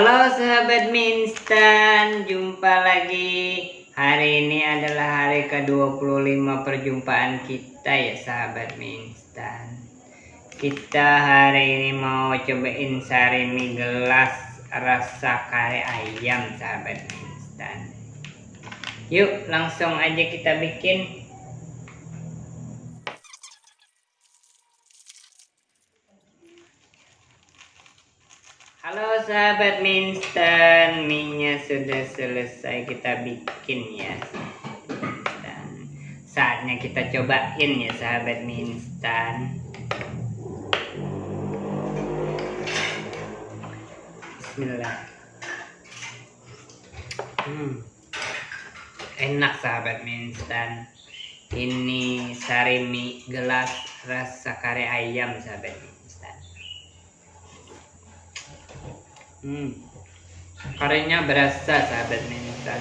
Halo sahabat mie instan, jumpa lagi. Hari ini adalah hari ke-25 perjumpaan kita ya sahabat mie instan. Kita hari ini mau cobain sari mie gelas rasa kare ayam sahabat mie instan. Yuk langsung aja kita bikin. Halo sahabat mie instan, mie-nya sudah selesai kita bikin ya. Dan saatnya kita cobain ya sahabat mie instan. Bismillah. Hmm. Enak sahabat mie instan. Ini sari mie gelas rasa kare ayam sahabat mie Hmm. Karenya berasa sahabat mie instan.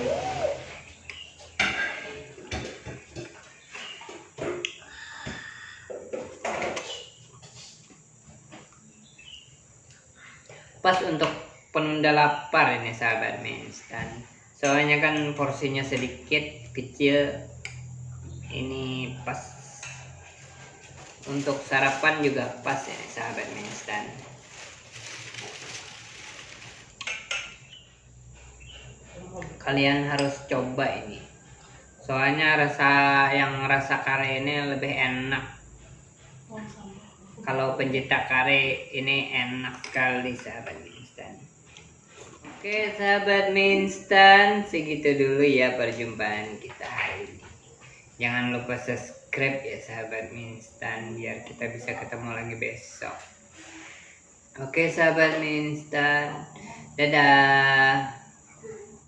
Pas untuk penunda lapar ini sahabat mie instan. Soalnya kan porsinya sedikit kecil. Ini pas untuk sarapan juga pas ya sahabat mie kalian harus coba ini. Soalnya rasa yang rasa kare ini lebih enak. Kalau pencetak kare ini enak sekali sahabat mie instan oke sahabat mie instan segitu dulu ya perjumpaan kita hari ini. Jangan lupa subscribe ya sahabat mie instan biar kita bisa ketemu lagi besok. Oke sahabat mie instan dadah